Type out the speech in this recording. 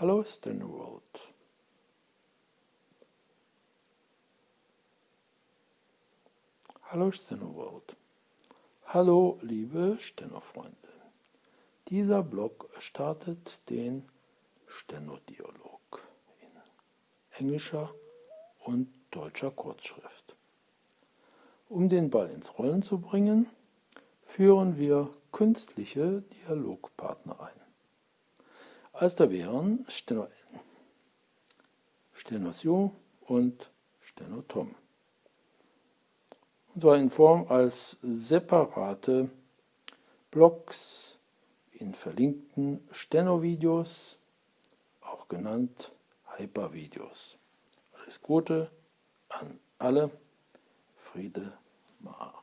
Hallo Stenoworld. Hallo Stenoworld. Hallo liebe Steno-Freunde. Dieser Blog startet den Steno-Dialog in englischer und deutscher Kurzschrift. Um den Ball ins Rollen zu bringen, führen wir künstliche Dialogpartner ein. Als da wären Steno, Stenosio und Stenotom. Und zwar in Form als separate Blocks in verlinkten Steno-Videos, auch genannt Hypervideos. Alles Gute an alle. Friede, Ma.